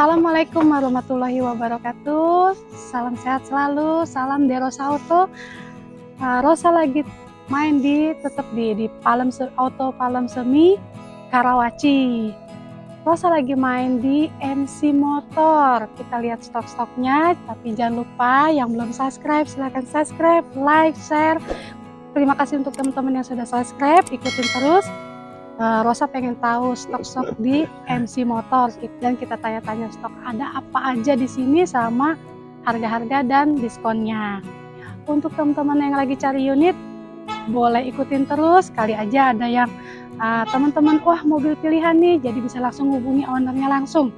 Assalamualaikum warahmatullahi wabarakatuh. Salam sehat selalu, salam Derosa Auto. Uh, Rosa lagi main di tetap di di Palem Auto Palem Semi Karawaci. Rosa lagi main di MC Motor. Kita lihat stok-stoknya, tapi jangan lupa yang belum subscribe silahkan subscribe, like, share. Terima kasih untuk teman-teman yang sudah subscribe, ikutin terus uh, Rosa pengen tahu stok-stok di MC Motor dan kita tanya-tanya stok ada apa aja di sini sama harga-harga dan diskonnya. Untuk teman-teman yang lagi cari unit, boleh ikutin terus. Kali aja ada yang uh, teman-teman, wah mobil pilihan nih, jadi bisa langsung hubungi ownernya langsung.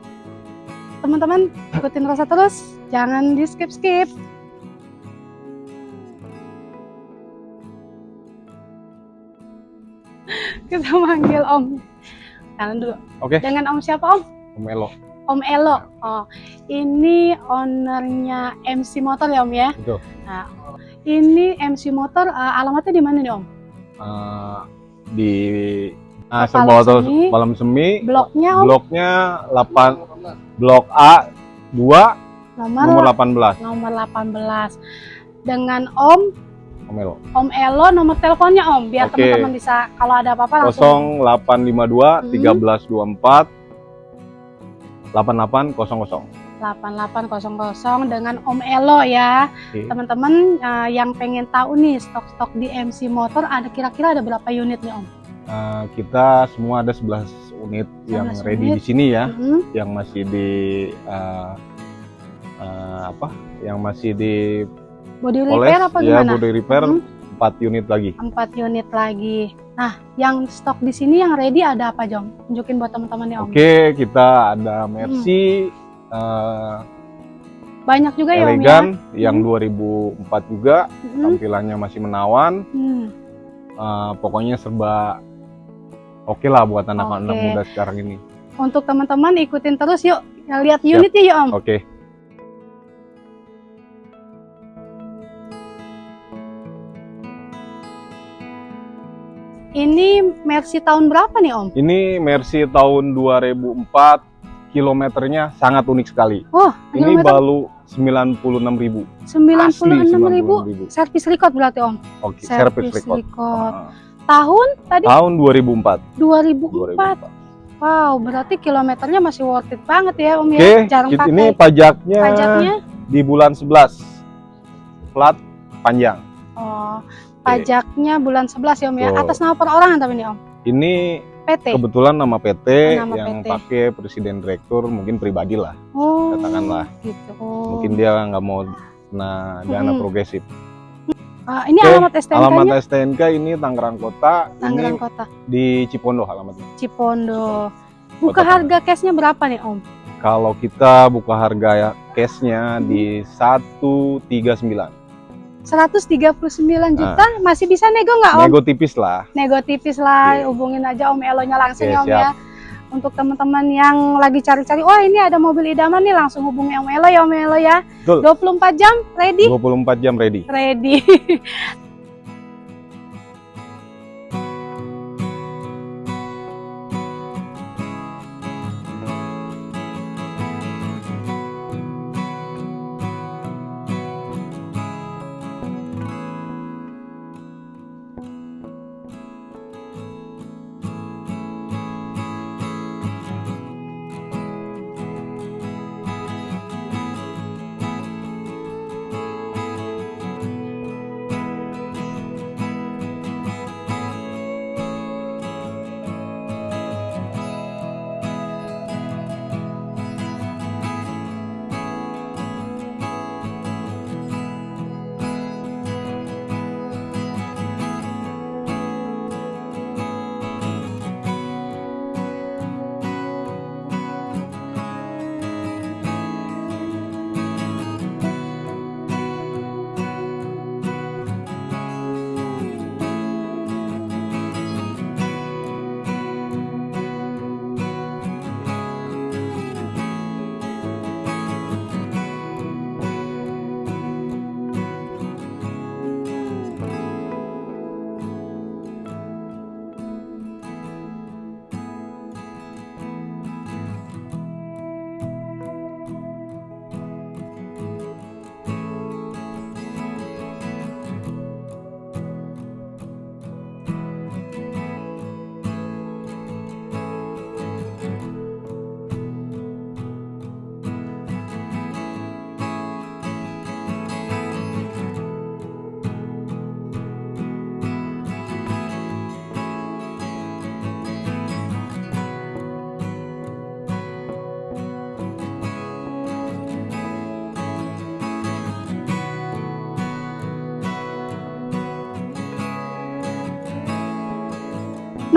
Teman-teman ikutin Rosa terus, jangan di skip-skip. Kita manggil Om. Jalan dulu. Oke. Okay. Dengan Om siapa Om? Om Elo. Om Elo. Oh, ini ownernya MC Motor ya Om ya? Betul. Nah, ini MC Motor uh, alamatnya di mana nih Om? Uh, di uh, Semi. Malam Semi. Bloknya Om? Bloknya 8 Blok A 2 nomor, nomor 18. Nomor 18. Dengan Om Om Elo. Om Elo nomor teleponnya Om biar teman-teman bisa kalau ada apa-apa langsung 0852 hmm. 1324 8800. 8800 dengan Om Elo ya. Teman-teman uh, yang pengen tahu nih stok-stok di MC Motor ada kira-kira ada berapa unit nih Om? Uh, kita semua ada 11 unit 11 yang ready unit. di sini ya, mm -hmm. yang masih di uh, uh, apa? Yang masih di body repair apa ya, gimana? body repair hmm. 4 unit lagi. 4 unit lagi. Nah, yang stok di sini yang ready ada apa, Jom? Tunjukin buat teman-teman ya, Om. Oke, kita ada Mercy hmm. uh, banyak juga ya, Om ya. yang hmm. 2004 juga, hmm. tampilannya masih menawan. Hmm. Uh, pokoknya serba oke okay lah buat anak-anak okay. muda sekarang ini. Untuk teman-teman ikutin terus yuk, lihat unitnya yuk, Om. Oke. Okay. Ini Mercy tahun berapa nih Om? Ini Mercy tahun 2004, kilometernya sangat unik sekali. Oh, ini baru 96 ribu. 96 ribu, servis record berarti Om? Oke, okay, servis record. record. Uh. Tahun tadi? Tahun 2004. 2004. 2004. Wow, berarti kilometernya masih worth it banget ya Om okay, ya? Jarang pakai. Ini pajaknya, pajaknya di bulan 11. Plat panjang. Oh, Pajaknya bulan 11 ya Om ya. Atas nama perorangan tapi ini Om. Ini PT. Kebetulan nama PT oh, nama yang PT. pakai presiden direktur mungkin pribadi lah. Oh. Katakanlah. Gitu. Mungkin dia nggak mau kena dana hmm. progresif. Uh, ini Oke, alamat STNK -nya? Alamat STNK ini Tangerang Kota. Tangerang ini Kota. Di Cipondo alamatnya. Cipondo. Buka Kota harga cashnya berapa nih Om? Kalau kita buka harga cashnya hmm. di 139. 139 juta nah. masih bisa nego nggak Om? Nego tipis lah. Nego tipis lah, yeah. hubungin aja Om Elonya langsung yeah, ya Om ya. Untuk teman-teman yang lagi cari-cari, wah ini ada mobil idaman nih langsung hubungi Om Elo ya Om Elo ya. Betul. 24 jam ready? 24 jam ready. Ready.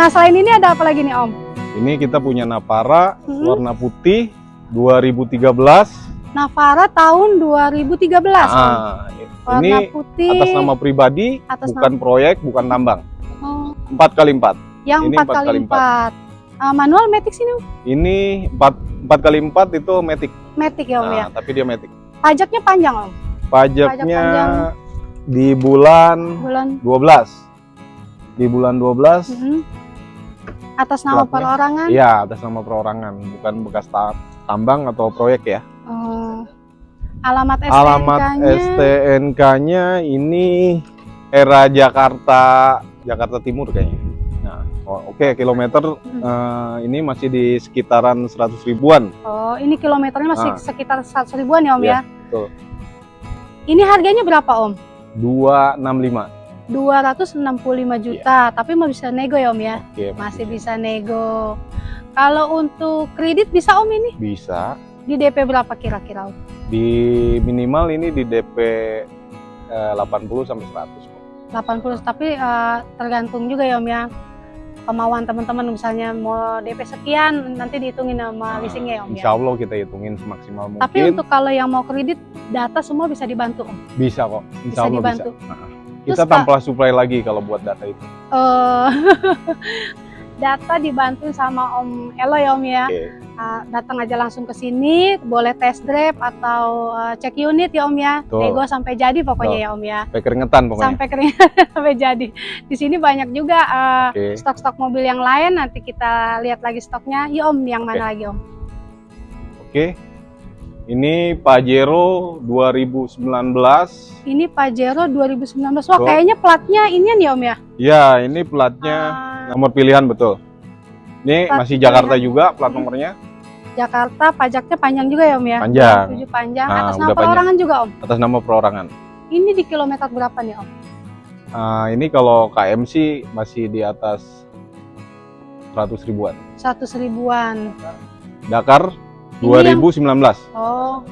Nah, selain ini ada apa lagi nih, Om? Ini kita punya Navara hmm. warna putih 2013. Navara tahun 2013. Nah, warna ini putih atas nama pribadi, atas bukan nama... proyek, bukan tambang. Oh. 4 kali 4. Yang ini 4 kali 4. 4. Uh, manual matic sini? Ini 4 4 kali 4 itu matic. Matic ya, Om nah, ya. tapi dia matic. Pajaknya panjang, Om. Pajaknya Pajak panjang. di bulan bulan 12. Di bulan 12. Mm -hmm. Atas nama platnya, perorangan? Iya, atas nama perorangan, bukan bekas tambang atau proyek ya. Oh. Alamat STNK-nya? Alamat STNK-nya ini era Jakarta Jakarta Timur kayaknya. Oh, Oke, okay. kilometer hmm. uh, ini masih di sekitaran 100 ribuan. Oh, ini kilometernya masih nah. sekitar 100 ribuan ya Om ya? ya? Betul. Ini harganya berapa Om? 265. 265 juta, ya. tapi mau bisa nego ya Om ya? Oke, masih bisa nego. Kalau untuk kredit bisa Om ini? Bisa. Di DP berapa kira-kira Om? Di minimal ini di DP eh, 80 sampai 100. 80, tapi uh, tergantung juga ya Om ya kemauan teman-teman misalnya mau DP sekian nanti dihitungin sama nah, leasingnya ya Om Insya Allah kita hitungin semaksimal mungkin. Tapi untuk kalau yang mau kredit data semua bisa dibantu Om? Bisa kok, Insya bisa Allah dibantu. bisa. Kita Terus, tanpa supply lagi kalau buat data itu. Uh, data dibantu sama Om Elo ya Om ya. Okay. Uh, datang aja langsung ke sini, boleh test drive atau uh, cek unit ya Om ya. Nego sampai jadi pokoknya Tuh. ya Om ya. Sampai keringetan pokoknya. Sampai keringetan sampai jadi. Di sini banyak juga stok-stok uh, okay. mobil yang lain. Nanti kita lihat lagi stoknya. Ya Om, yang mana okay. lagi Om? Oke. Okay. Ini Pajero 2019. Ini Pajero 2019. Wah, so, kayaknya platnya ini nih Om ya? Iya, ini platnya uh, Nomor pilihan betul. Ini plat masih Jakarta pilihan. juga plat nomornya. Jakarta, pajaknya panjang juga ya Om ya? Panjang. Tujuh panjang. Nah, Atas nama perorangan panjang. juga Om? Atas nama perorangan. Ini di kilometer berapa nih Om? Uh, ini kalau KM sih masih di atas 100 ribuan. 100 ribuan. Dakar 2019. Yang... Oh.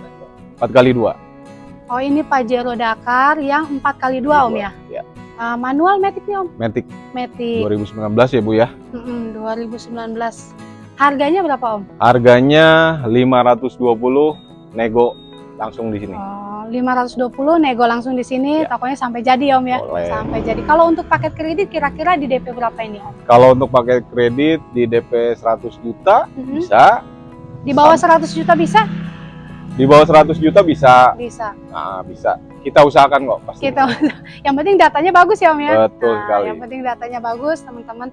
4 kali 2. Oh ini Pajero Dakar yang 4 kali 2 Om ya? Ya. Uh, manual Matic nih Om? Matic. Matic. 2019 ya Bu ya? Mm -hmm, 2019. Harganya berapa Om? Harganya 520 nego langsung di sini. Oh, 520 nego langsung di sini, ya. tokonya sampai jadi Om ya? Boleh. Sampai jadi. Kalau untuk paket kredit kira-kira di DP berapa ini Om? Kalau untuk paket kredit di DP 100 juta mm -hmm. bisa. Di bawah 100 juta bisa? Di bawah 100 juta bisa. Bisa. Nah, bisa kita usahakan kok pasti. Kita yang penting datanya bagus ya Om ya. Betul nah, sekali. Yang penting datanya bagus teman-teman.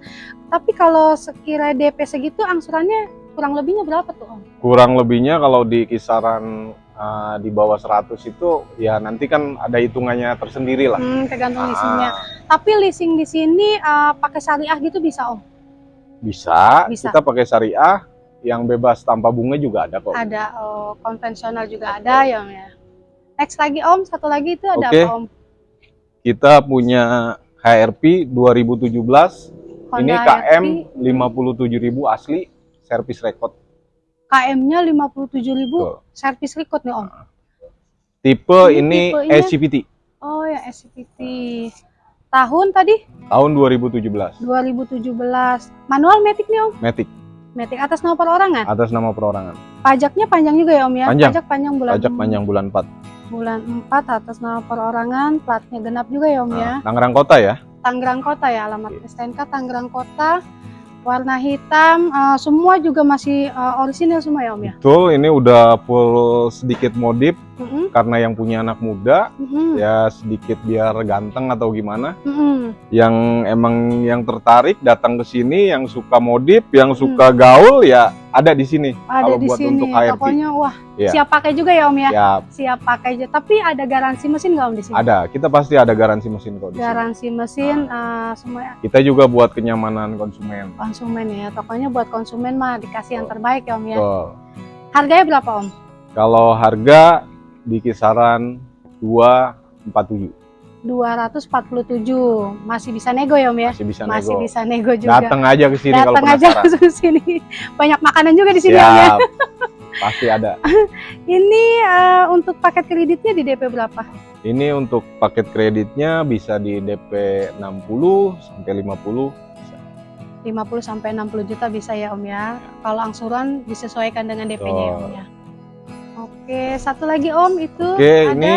Tapi kalau sekira DP segitu angsurannya kurang lebihnya berapa tuh Om? Kurang lebihnya kalau di kisaran uh, di bawah 100 itu ya nanti kan ada hitungannya tersendiri lah. Hmm, tergantung ah. leasingnya. Tapi leasing di sini uh, pakai syariah gitu bisa Om? Bisa. bisa. Kita pakai syariah yang bebas tanpa bunga juga ada kok. Ada, oh, konvensional juga ada ya Om ya. Next lagi Om, satu lagi itu ada okay. apa Om? Kita punya HRP 2017. Honda ini KM 57.000 asli service record. KM-nya 57.000 service record nih Om. Tipe ini, ini SCPT. Oh ya SCPT. Tahun tadi? Tahun 2017. 2017. Manual Matic nih Om? Matic. Matic atas nama perorangan? Atas nama perorangan. Pajaknya panjang juga ya Om ya? Panjang. Pajak panjang bulan Pajak panjang bulan 4 bulan 4 atas nama perorangan, platnya genap juga ya Om nah, ya. Tangerang Kota ya? Tangerang Kota ya, alamat okay. STNK Tangerang Kota. Warna hitam, uh, semua juga masih uh, orisinil semua ya Om ya? Betul, ini udah full sedikit modif mm -hmm. karena yang punya anak muda mm -hmm. ya sedikit biar ganteng atau gimana. Mm -hmm. Yang emang yang tertarik datang ke sini, yang suka modif, yang suka mm -hmm. gaul ya ada di sini. Ada kalau di buat sini. Untuk HRV. Pokoknya wah ya. siap pakai juga ya Om ya. Siap. Siap pakai aja. Tapi ada garansi mesin nggak Om di sini? Ada. Kita pasti ada garansi mesin kok di Garansi sini. mesin nah. uh, semua. Kita juga buat kenyamanan konsumen. Konsumen ya. Pokoknya buat konsumen mah dikasih yang terbaik ya Om ya. Betul. Harganya berapa Om? Kalau harga di kisaran 247. 247 masih bisa nego ya om ya masih bisa masih nego. bisa nego juga datang aja ke sini datang aja ke sini banyak makanan juga di sini Siap. om ya pasti ada ini uh, untuk paket kreditnya di DP berapa ini untuk paket kreditnya bisa di DP 60 sampai 50 bisa. 50 sampai 60 juta bisa ya Om ya. Kalau angsuran disesuaikan dengan DP-nya ya Om ya. Oke, satu lagi Om itu Oke, ada ini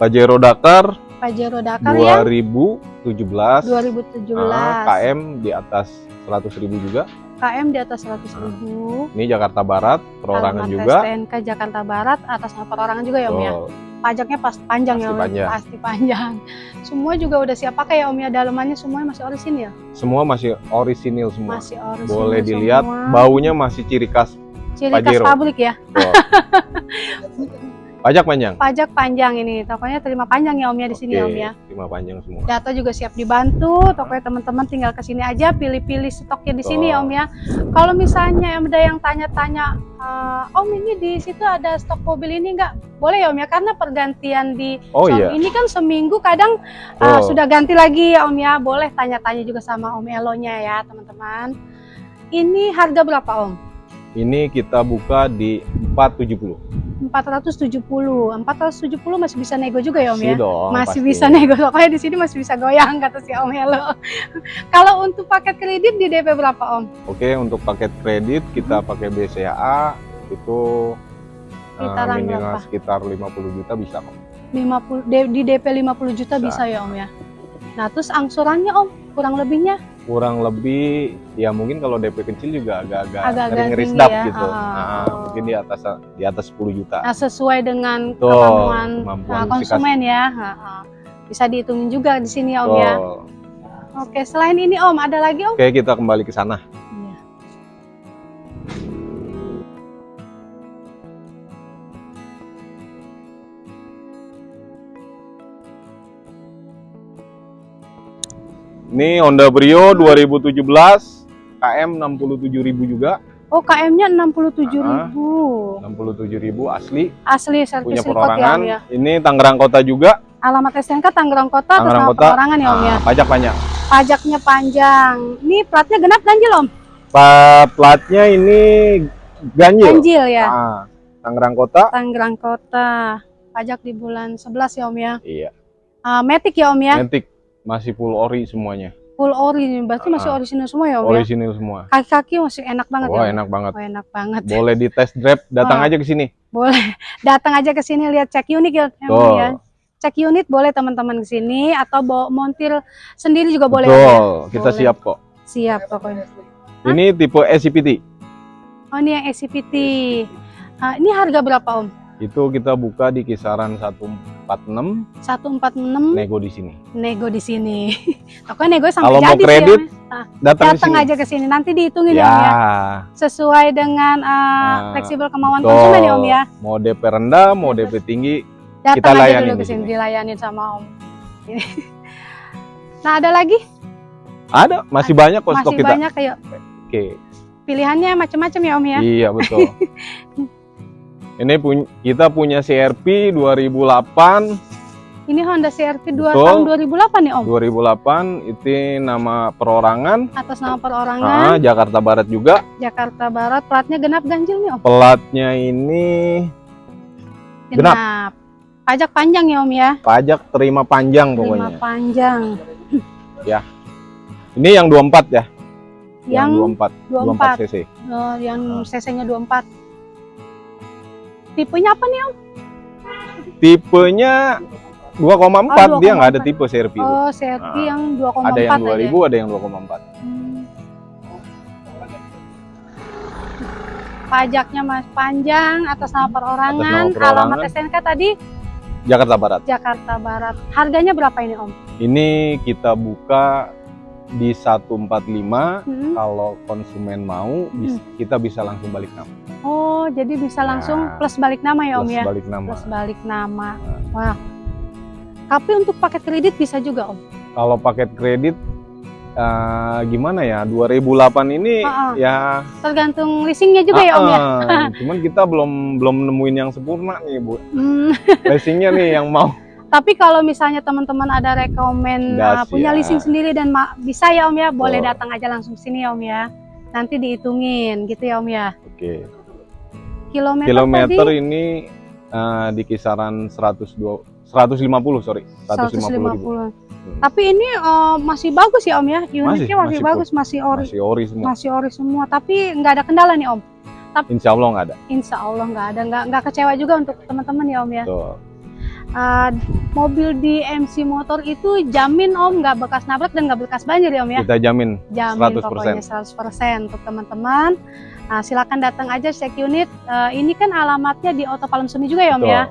Pajero Dakar. Pajero Dakar 2017. ya. 2017. Nah, KM di atas 100 ribu juga. KM di atas 100 ribu. Ini Jakarta Barat, perorangan Alamat juga. STNK Jakarta Barat atas nama perorangan juga ya Om ya. Pajaknya pas panjang pasti ya Om. Panjang. Pasti panjang. Semua juga udah siap pakai ya Om ya. Dalamannya semuanya masih orisinil. Semua masih orisinil semua. Masih orisinil. Boleh dilihat semua. baunya masih ciri khas ciri khas pabrik ya. Pajak panjang. Pajak panjang ini. Tokonya terima panjang ya Om ya di sini Om ya. Terima panjang semua. Data juga siap dibantu. Tokonya teman-teman tinggal ke sini aja pilih-pilih stoknya di sini ya Om ya. Kalau misalnya ada yang tanya-tanya uh, Om ini di situ ada stok mobil ini enggak? Boleh ya Om ya karena pergantian di Oh iya. ini kan seminggu kadang uh, sudah ganti lagi ya Om ya. Boleh tanya-tanya juga sama Om Elonya ya teman-teman. Ini harga berapa Om? Ini kita buka di 470. 470. 470 masih bisa nego juga ya Om ya? Dong, masih pasti. bisa nego. Pokoknya di sini masih bisa goyang kata si Om Hello. Kalau untuk paket kredit di DP berapa Om? Oke, untuk paket kredit kita pakai BCA itu eh, minimal berapa? sekitar 50 juta bisa kok. 50 D- di DP 50 juta bisa. Bisa. ya Om ya. Nah, terus angsurannya Om, kurang lebihnya Kurang lebih ya mungkin kalau DP kecil juga agak-agak ngeri-ngeri sedap ya. gitu. Ah. Nah, mungkin di atas di atas 10 juta. nah, sesuai dengan Betul, kemampuan kemampuan nah, konsumen ya. Ha, ha. Bisa dihitungin juga di sini ya Om ya. Betul. Oke, selain ini Om, ada lagi Om? Oke, kita kembali ke sana. Ini Honda Brio 2017 KM 67.000 juga. Oh, KM-nya 67.000 ribu. 67.000 asli Asli servis punya ya perorangan. Om ya. Ini Tangerang Kota juga. Alamat STNK Tangerang Kota Tangerang Kota. perorangan ya Om ya. Ah, pajak banyak. Pajaknya panjang. Ini platnya genap ganjil Om? Pa- platnya ini ganjil. Ganjil ya. Ah, Tangerang Kota. Tangerang Kota. Pajak di bulan 11 ya Om ya. Iya. Ah, Matic ya Om ya. Matic masih full ori semuanya. Full ori nih. Berarti masih Ah. orisinil semua ya Om ya. Orisinil semua. Kaki-kaki masih enak banget Wah, ya. Om? enak banget. Oh, enak banget. Boleh di test drive, datang Wah. aja ke sini. Boleh datang aja ke sini lihat cek unit ya Om Betul. ya. Cek unit boleh teman-teman ke sini atau bawa montir sendiri juga boleh Om ya. Betul, kita Boleh. siap kok. Siap pokoknya. Ini tipe SCPT. Oh, ini yang SCPT. Ah, ini harga berapa Om? Itu kita buka di kisaran 146 146 nego di sini. nego di sini. Pokoknya nego sampai Kalau mau sih, kredit. Ah, Datang, aja ke sini nanti dihitungin ya Ya, Om ya. Sesuai dengan ah, Nah, fleksibel kemauan betul. konsumen ya Om ya. Mau DP rendah, mau DP tinggi, Datang Kita aja layanin dulu ke sini dilayanin sama Om. nah, ada lagi? ada masih banyak kok stok Masih kita. banyak kayak Oke, pilihannya macam-macam ya Om ya. iya betul. Ini pun kita punya CRP 2008, Ini Honda CRV 2 Betul. tahun 2008 nih Om. 2008 itu nama perorangan. Atas nama Ah, perorangan Jakarta Barat juga. Jakarta Barat, platnya genap ganjil nih Om. Pelatnya ini Genap. Genap. Pajak panjang ya Om ya. pajak terima panjang pokoknya. panjang. Ini yang 24 ya, Yang 24, 24. 24 cc. Oh, yang Ah. cc-nya 24. Tipenya apa nih Om? Tipenya 2,4 Oh, dia nggak ada 2,4. tipe CRV. Oh, CRV Ah. yang 2,4 ada yang aja. 2000, ada yang 2,4. Hmm. Pajaknya mas panjang atas nama perorangan. Atas nama perorangan. Alamat STNK tadi Jakarta Barat. Jakarta Barat. Harganya berapa ini Om? Ini kita buka di 145 Hmm. kalau konsumen mau bis- kita bisa langsung balik nama. Oh, jadi bisa langsung Nah, plus balik nama ya Om Plus ya? balik nama. Plus balik nama. Wah. Tapi untuk paket kredit bisa juga Om. Kalau paket kredit eh, gimana ya? 2008 ini Ah, ah. ya Tergantung leasingnya juga ya Om ya? cuman kita belum belum nemuin yang sempurna nih, Bu. Hmm. Leasingnya nih yang mau. Tapi kalau misalnya teman-teman ada rekomen uh, punya ya. leasing sendiri dan bisa ya Om ya, boleh Betul. datang aja langsung sini ya Om ya. Nanti dihitungin gitu ya Om ya. Oke. Kilometer, Kilometer tadi ini eh, di kisaran 102 150 sorry 150, 150. ribu hmm. tapi ini uh, masih bagus ya om ya unitnya masih, masih, masih bagus masih ori masih ori semua masih ori semua tapi nggak ada kendala nih om tapi insya Allah nggak ada insya Allah nggak ada nggak nggak kecewa juga untuk teman-teman ya om ya Betul. Uh, mobil di MC Motor itu jamin om nggak bekas nabrak dan nggak bekas banjir ya om ya? Kita jamin jamin 100%. pokoknya 100% untuk teman-teman. Nah, silakan datang aja cek unit. Uh, ini kan alamatnya di Auto Palem Semi juga ya om Betul. ya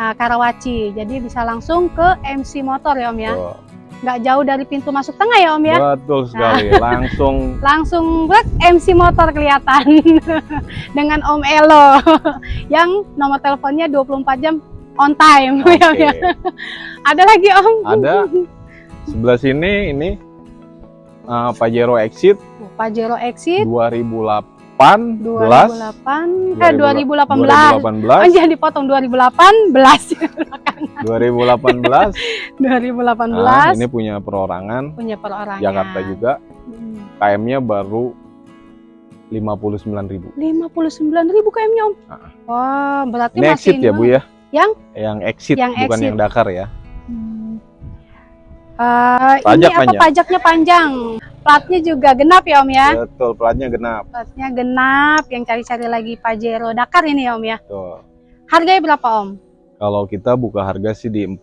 nah, Karawaci. Jadi bisa langsung ke MC Motor ya om ya? Betul. nggak jauh dari pintu masuk tengah ya om ya? Betul sekali. Nah. langsung. Langsung brek MC Motor kelihatan. Dengan Om Elo yang nomor teleponnya 24 jam on time. Okay. ya, ya. Ada lagi Om? Ada. Sebelah sini ini uh, Pajero Exit. Pajero Exit. 2008 2008 eh 2018 2018 oh, jangan dipotong 2018 2018 2018 nah, ini punya perorangan. Punya perorangan. Jakarta juga. Hmm. KM-nya baru 59.000 59.000 KM-nya Om? Nah. wah berarti ini masih exit ya Bu ya yang yang exit yang bukan exit. yang Dakar ya. Hmm. Uh, Pajak ini apa panjang. pajaknya panjang. Platnya juga genap ya Om ya? Betul, platnya genap. Platnya genap, yang cari-cari lagi Pajero Dakar ini ya Om ya? Betul. Harganya berapa Om? Kalau kita buka harga sih di 4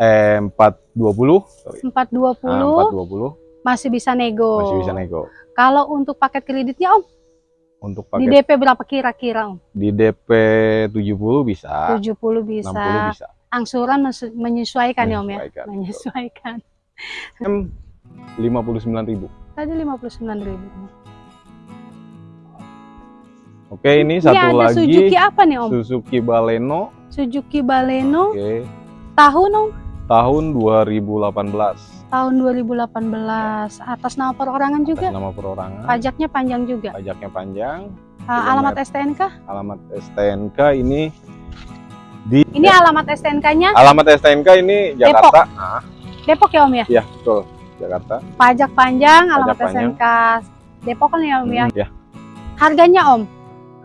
eh 420. 420. Nah, 420. Masih bisa nego. Masih bisa nego. Kalau untuk paket kreditnya Om? Untuk paket Di DP berapa kira-kira Om? Di DP 70 bisa. 70 bisa. 60 bisa. Angsuran menyesuaikan, ya Om ya? Menyesuaikan. M 59.000. Tadi 59.000. Oke, ini satu ini ada lagi. Suzuki apa nih Om? Suzuki Baleno. Suzuki Baleno. Oke. Tahun Om? Tahun 2018 tahun 2018 atas nama perorangan juga? Atas nama perorangan. Pajaknya panjang juga? Pajaknya panjang. Uh, alamat STNK alamat STNK ini di ini ya. alamat STNK-nya alamat STNK ini Jakarta. Depok, ah. Depok ya Om ya? Iya betul. Jakarta. Pajak panjang pajak alamat panjang. STNK Depok kan ya Om ya? Hmm, ya harganya Om?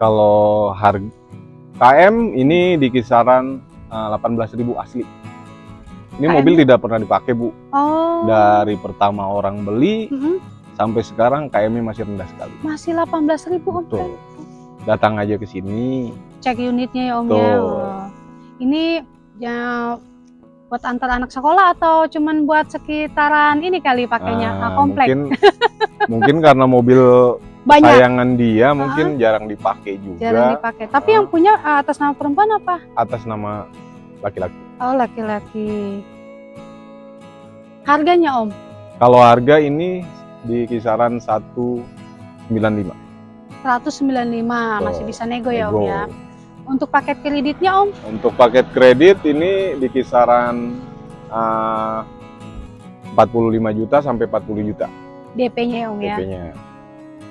Kalau harga KM ini di kisaran uh, eh, 18.000 asli ini KM? mobil tidak pernah dipakai bu. Oh. Dari pertama orang beli mm -hmm. sampai sekarang KM-nya masih rendah sekali. Masih 18 ribu om. Betul. Datang aja ke sini. Cek unitnya ya om ya. Oh. Ini ya buat antar anak sekolah atau cuman buat sekitaran ini kali pakainya nah, komplek? Mungkin, mungkin karena mobil banyak sayangan dia mungkin uh jarang dipakai juga. Jarang dipakai. Tapi uh yang punya atas nama perempuan apa? Atas nama laki-laki. Oh, laki-laki. Harganya, Om? Kalau harga ini di kisaran 195. 195, oh, masih bisa nego, nego ya, Om ya. Untuk paket kreditnya, Om? Untuk paket kredit ini di kisaran uh, 45 juta sampai 40 juta. DP-nya ya, Om ya. DP-nya.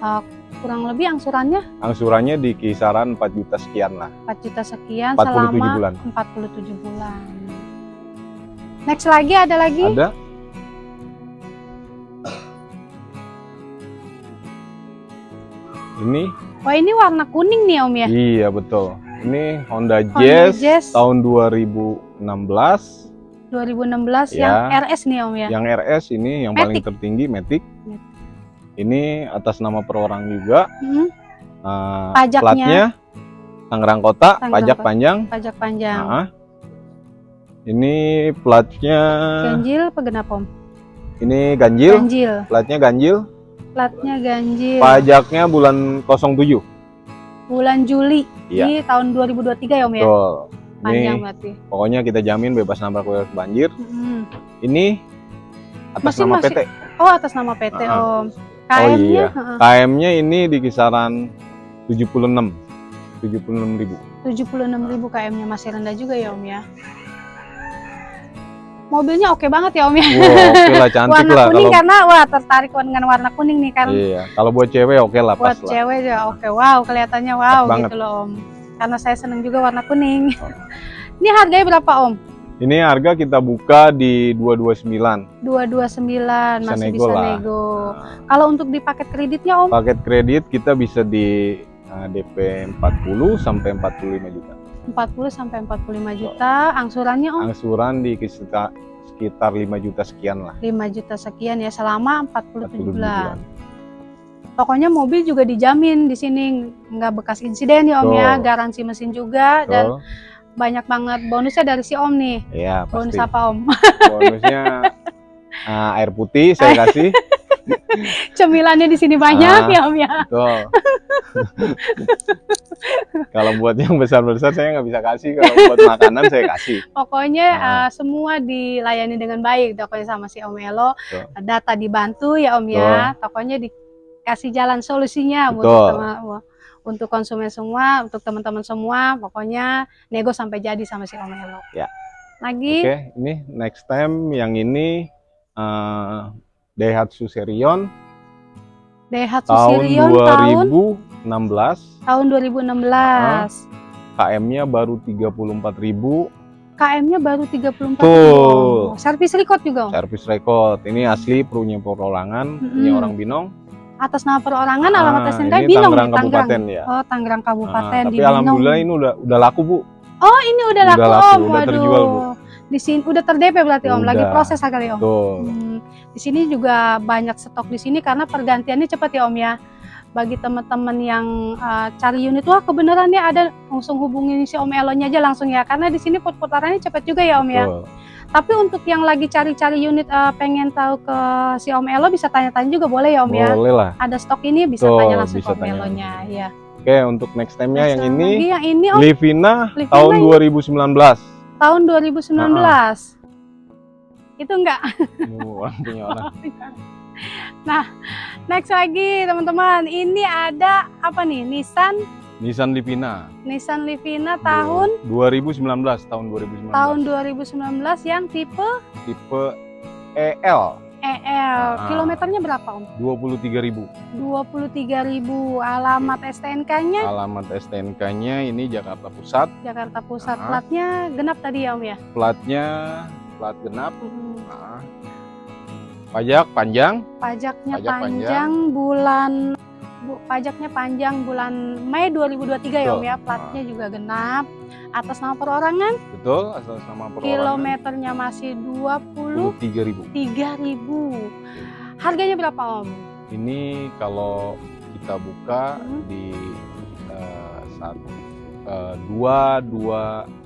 Uh, kurang lebih angsurannya? Angsurannya di kisaran 4 juta sekian lah. 4 juta sekian 47 selama bulan. 47 bulan. Next lagi ada lagi? Ada. Ini. Wah ini warna kuning nih Om ya? Iya betul. Ini Honda, Honda Jazz, Jazz tahun 2016. 2016 ya. yang RS nih Om ya? Yang RS ini yang Matic. paling tertinggi Matic. Ini atas nama perorang juga. Hmm. Uh, Pajaknya. Platnya Tangerang Kota, Tangerang pajak Kota. panjang. Pajak panjang. Nah, ini platnya ganjil apa genap om? Ini ganjil. Ganjil. Platnya ganjil. Platnya ganjil. Pajaknya bulan 07. Bulan Juli iya. di tahun 2023 ya om ya? Betul. Panjang ini, berarti. Pokoknya kita jamin bebas nabrak banjir. Hmm. Ini atas masih, nama masih, PT. Oh atas nama PT -huh. om. KM-nya? Oh iya. KM-nya ini di kisaran 76. 76 ribu. 76 ribu KM-nya masih rendah juga ya Om ya. Mobilnya oke banget ya Om ya. Wow, oke lah, cantik warna lah. kuning kalau... karena wah tertarik dengan warna kuning nih kan. Iya, kalau buat cewek oke lah Buat pas cewek ya oke, wow kelihatannya wow gitu loh Om. Karena saya seneng juga warna kuning. Oh. ini harganya berapa Om? Ini harga kita buka di 229. 229 bisa masih nego bisa lah. nego. Nah. Kalau untuk di paket kreditnya Om? Paket kredit kita bisa di uh, DP 40 sampai 45 juta. 40 sampai 45 juta. Angsurannya Om? Angsuran di sekitar sekitar 5 juta sekian lah. 5 juta sekian ya selama 47, 47 bulan. bulan. Pokoknya mobil juga dijamin di sini nggak bekas insiden ya Om Tuh. ya, garansi mesin juga Tuh. dan banyak banget bonusnya dari si Om nih. Iya, pasti. Bonus apa Om? Bonusnya uh, air putih saya kasih. Cemilannya di sini banyak ah, ya Om ya. Betul. kalau buat yang besar-besar saya nggak bisa kasih, kalau buat makanan saya kasih. Pokoknya nah. uh, semua dilayani dengan baik, pokoknya sama si Om Elo. Betul. Data dibantu ya Om ya. Betul. ya. Pokoknya dikasih jalan solusinya Betul. buat teman untuk konsumen semua, untuk teman-teman semua, pokoknya nego sampai jadi sama si Om Elo. Ya. Lagi. Oke, okay, ini next time yang ini uh, Daihatsu Serion. Daihatsu tahun Serion 2016. Tahun 2016. Uh, KM-nya baru 34.000. KM-nya baru 34 Tuh. Servis record juga? Servis record. Ini asli punya perorangan, mm -hmm. punya orang Binong atas nama perorangan ah, alamat SNK Binong Tangerang Kabupaten ya. Oh, Tangerang Kabupaten ah, tapi di alhamdulillah ini udah udah laku, Bu. Oh, ini udah, udah laku, laku, Om. Udah Waduh. terjual, Bu. Di sini udah terdp berarti udah. Om, lagi proses kali Om. Hmm, di sini juga banyak stok di sini karena pergantiannya cepat ya Om ya. Bagi teman-teman yang uh, cari unit, wah kebenarannya ada langsung hubungin si Om Elonya aja langsung ya. Karena di sini putarannya cepat juga ya Om ya. Tapi untuk yang lagi cari-cari unit uh, pengen tahu ke si Om Elo bisa tanya-tanya juga boleh ya Om boleh ya? Boleh lah. Ada stok ini bisa Tuh, tanya langsung bisa ke Om Elonya ya. Oke, untuk next time-nya yang ini, yang ini Om, Livina, Livina tahun ini. 2019. Tahun 2019. Nah, Itu enggak? punya orang. nah, next lagi teman-teman, ini ada apa nih? Nissan Nissan Livina. Nissan Livina tahun 2019, tahun 2019. Tahun 2019 yang tipe tipe EL. EL. Nah, Kilometernya berapa, Om? 23.000. 23.000. Alamat STNK-nya? Alamat STNK-nya ini Jakarta Pusat. Jakarta Pusat. Nah. Platnya genap tadi ya, Om ya? Platnya plat genap. Hmm. Nah. Pajak panjang. Pajaknya Pajak panjang, panjang bulan Bu, pajaknya panjang bulan Mei 2023 Betul. ya Om ya, platnya nah. juga genap. Atas nama perorangan? Betul, atas nama perorangan. Kilometernya masih 20 3000. 3000. Harganya berapa Om? Ini kalau kita buka hmm. di uh, satu uh, dua dua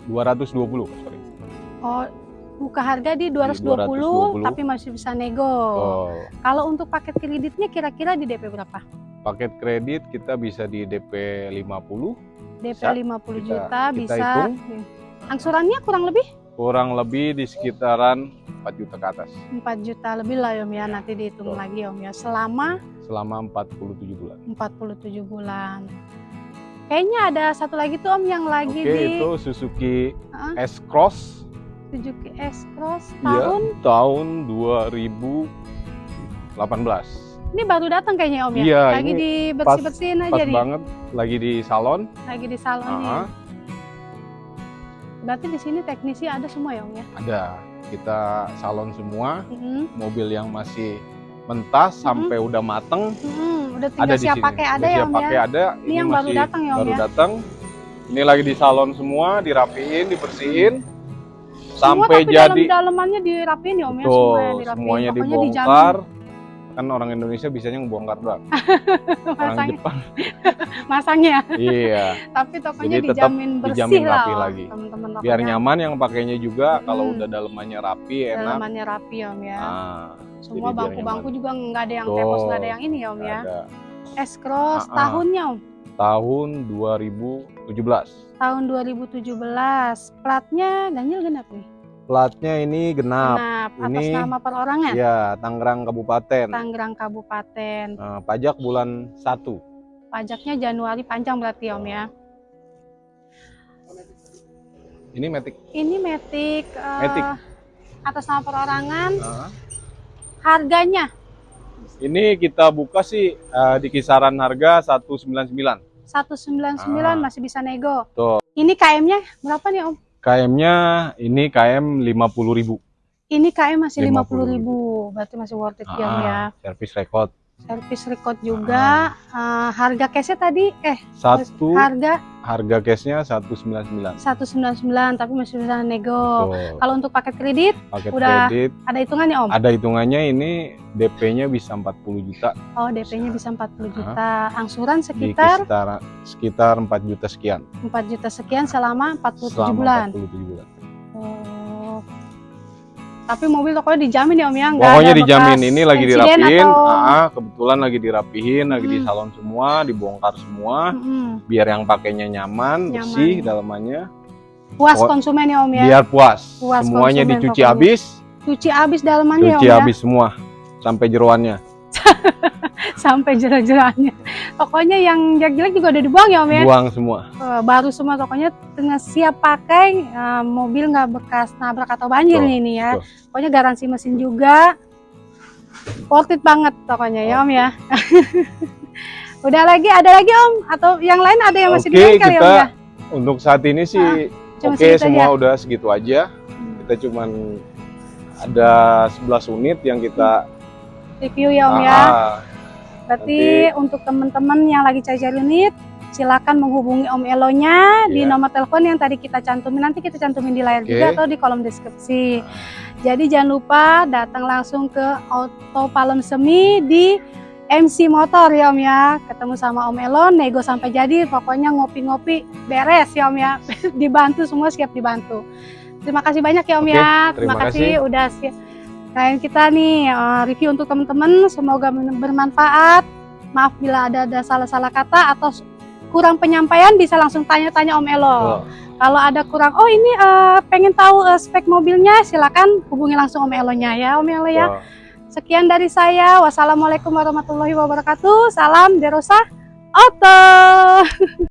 dua ratus dua puluh sorry. Oh, buka harga di 220, 220 tapi masih bisa nego. Oh. Kalau untuk paket kreditnya kira-kira di DP berapa? Paket kredit kita bisa di DP 50 DP bisa, 50 juta kita bisa hitung. angsurannya kurang lebih? Kurang lebih di sekitaran 4 juta ke atas. 4 juta lebih lah Om ya. Nanti dihitung Betul. lagi Om ya. Selama? Selama 47 bulan. 47 bulan. Kayaknya ada satu lagi tuh Om yang lagi Oke, di itu Suzuki huh? S-Cross Suzuki S-Cross iya, tahun? ya, tahun 2018 ini baru datang kayaknya Om ya? Iya, lagi di bersih-bersihin aja pas nih. banget, lagi di salon. Lagi di salon uh -huh. nih. Berarti di sini teknisi ada semua ya Om ya? Ada. Kita salon semua. Mm -hmm. Mobil yang masih mentah mm -hmm. sampai udah mateng. Mm -hmm. Udah tinggal ada siap pakai ada ya Om pakai ya? ada. Ini, ini yang baru datang ya Om baru ya? datang. Ini lagi di salon semua, dirapiin, dibersihin. Sampai semua, jadi dalam-dalamannya dirapiin ya Om ya? Semua yang dirapiin. Semuanya Pokoknya dibongkar. Dijamin kan orang Indonesia bisanya ngebongkar doang. orang Jepang. Masangnya. iya. Tapi tokonya Jadi dijamin bersih dijamin lah. Rapi lagi. Teman-teman Biar nyaman yang pakainya juga hmm. kalau udah dalemannya rapi enak. Dalemannya rapi Om ya. Nah, Semua bangku-bangku juga nggak ada yang Tuh, tepos, nggak ada yang ini ya Om ya. S-Cross nah, tahunnya Om. Tahun 2017. Tahun 2017. Platnya ganjil genap nih. Platnya ini genap. Genap. Atas ini, nama perorangan? Ya, Tangerang Kabupaten. Tangerang Kabupaten. Nah, pajak bulan 1. Pajaknya Januari panjang berarti Om ya. Ini metik. Ini metik. Uh, metik. Atas nama perorangan. Uh. Harganya? Ini kita buka sih uh, di kisaran harga 199. 199 uh. masih bisa nego. Tuh. Ini KM-nya berapa nih Om? KM-nya ini KM 50.000. Ini KM masih 50.000. Berarti masih worth it ah, ya. Service record. Servis record juga. Uh, harga cashnya tadi eh satu harga harga cashnya 199 199 tapi masih bisa nego. Kalau untuk paket kredit paket udah kredit ada hitungannya Om? Ada hitungannya ini DP-nya bisa 40 juta. Oh, DP-nya bisa 40 juta. Angsuran sekitar sekitar sekitar 4 juta sekian. 4 juta sekian selama 47 selama bulan. 47 bulan. Tapi mobil pokoknya dijamin ya Om ya? Nggak pokoknya dijamin. Ini lagi dirapihin. Atau... Ah, kebetulan lagi dirapihin, lagi di salon semua, dibongkar semua. Hmm. Biar yang pakainya nyaman, nyaman, bersih dalamannya. Puas konsumen ya Om ya? Biar puas. puas Semuanya dicuci pokoknya. habis. Cuci habis dalamannya Cuci ya Om habis semua sampai jeruannya. sampai jerak-jeraknya. Pokoknya yang jelek-jelek juga udah dibuang ya Om ya? Buang semua. Uh, baru semua pokoknya tengah siap pakai, uh, mobil nggak bekas nabrak atau banjir Tuh. ini ya. Tuh. Pokoknya garansi mesin juga. Worth it banget pokoknya oh. ya Om ya. udah lagi, ada lagi Om? Atau yang lain ada yang masih okay, ya Om ya? Untuk saat ini sih nah, oke okay, semua aja. udah segitu aja. Hmm. Kita cuman ada 11 unit yang kita review ya Om ya. ah, ya. Berarti nanti... untuk teman-teman yang lagi cari-cari unit, silakan menghubungi Om Elonya yeah. di iya. nomor telepon yang tadi kita cantumin. Nanti kita cantumin di layar okay. juga atau di kolom deskripsi. Jadi jangan lupa datang langsung ke Auto Palem Semi di MC Motor ya Om ya. Ketemu sama Om Elo, nego sampai jadi. Pokoknya ngopi-ngopi beres ya Om ya. dibantu semua siap dibantu. Terima kasih banyak ya Om okay, ya. Terima, terima kasih, kasih udah siap Kain kita nih uh, review untuk teman-teman semoga bermanfaat. Maaf bila ada ada salah-salah kata atau kurang penyampaian bisa langsung tanya-tanya Om Elo. Oh. Kalau ada kurang, oh ini uh, pengen tahu uh, spek mobilnya, silakan hubungi langsung Om Elonya ya Om Elo ya. Oh. Sekian dari saya. Wassalamualaikum warahmatullahi wabarakatuh. Salam Derosa Auto.